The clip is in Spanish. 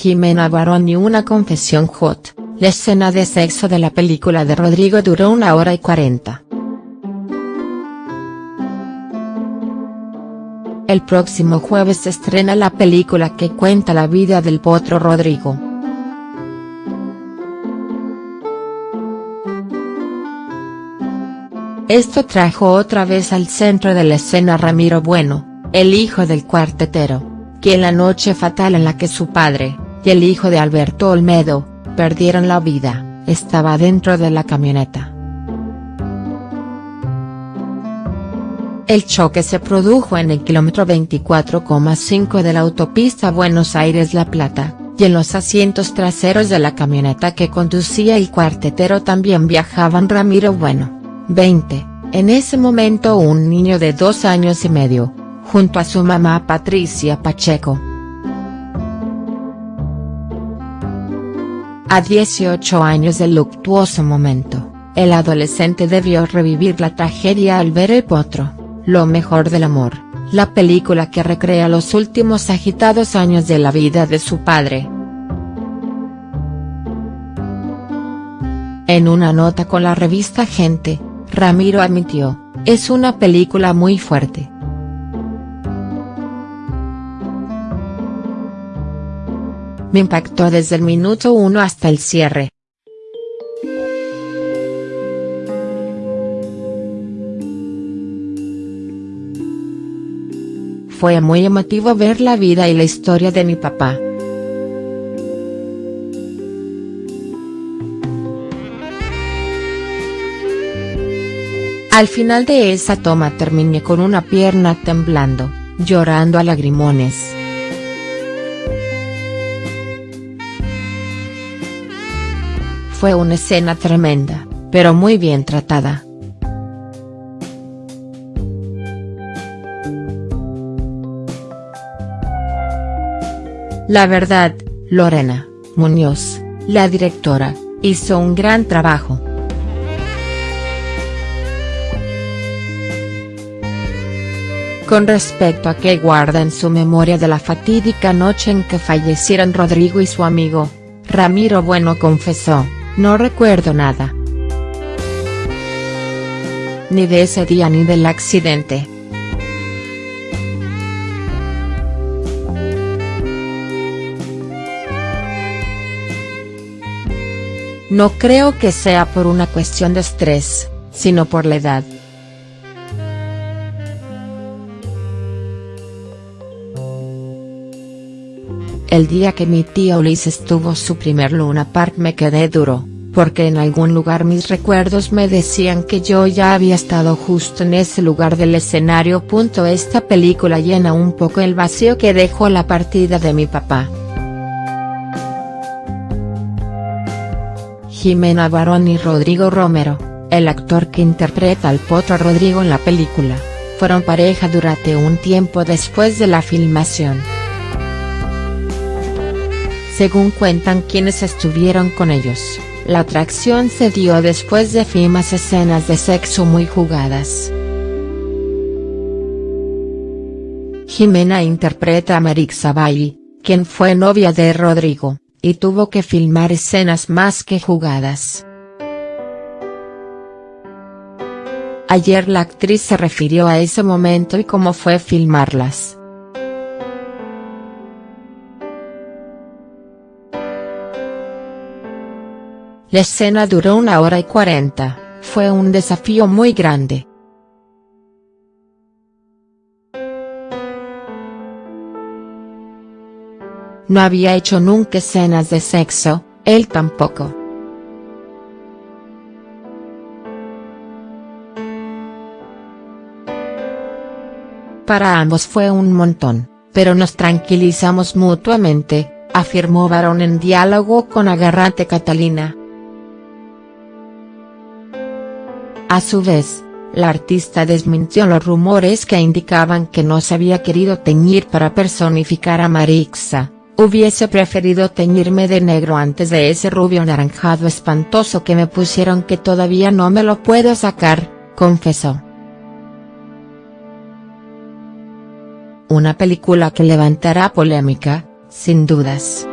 Jimena Barón y una confesión hot, la escena de sexo de la película de Rodrigo duró una hora y cuarenta. El próximo jueves se estrena la película que cuenta la vida del potro Rodrigo. Esto trajo otra vez al centro de la escena Ramiro Bueno, el hijo del cuartetero, quien la noche fatal en la que su padre, y el hijo de Alberto Olmedo, perdieron la vida, estaba dentro de la camioneta. El choque se produjo en el kilómetro 24,5 de la autopista Buenos Aires-La Plata, y en los asientos traseros de la camioneta que conducía el cuartetero también viajaban Ramiro Bueno 20, en ese momento un niño de dos años y medio, junto a su mamá Patricia Pacheco. A 18 años del luctuoso momento, el adolescente debió revivir la tragedia al ver El Potro, Lo mejor del amor, la película que recrea los últimos agitados años de la vida de su padre. En una nota con la revista Gente, Ramiro admitió, es una película muy fuerte. Me impactó desde el minuto uno hasta el cierre. Fue muy emotivo ver la vida y la historia de mi papá. Al final de esa toma terminé con una pierna temblando, llorando a lagrimones. Fue una escena tremenda, pero muy bien tratada. La verdad, Lorena, Muñoz, la directora, hizo un gran trabajo. con respecto a qué guarda en su memoria de la fatídica noche en que fallecieron Rodrigo y su amigo, Ramiro Bueno confesó, no recuerdo nada. Ni de ese día ni del accidente. No creo que sea por una cuestión de estrés, sino por la edad. El día que mi tía Ulises tuvo su primer Luna Park me quedé duro, porque en algún lugar mis recuerdos me decían que yo ya había estado justo en ese lugar del escenario. Esta película llena un poco el vacío que dejó la partida de mi papá. Jimena Barón y Rodrigo Romero, el actor que interpreta al potro Rodrigo en la película, fueron pareja durante un tiempo después de la filmación según cuentan quienes estuvieron con ellos, la atracción se dio después de fimas escenas de sexo muy jugadas. Jimena interpreta a Marixa Bailey, quien fue novia de Rodrigo, y tuvo que filmar escenas más que jugadas. Ayer la actriz se refirió a ese momento y cómo fue filmarlas. La escena duró una hora y cuarenta, fue un desafío muy grande. No había hecho nunca escenas de sexo, él tampoco. Para ambos fue un montón, pero nos tranquilizamos mutuamente, afirmó Barón en diálogo con Agarrante Catalina. A su vez, la artista desmintió los rumores que indicaban que no se había querido teñir para personificar a Marixa, hubiese preferido teñirme de negro antes de ese rubio naranjado espantoso que me pusieron que todavía no me lo puedo sacar, confesó. Una película que levantará polémica, sin dudas.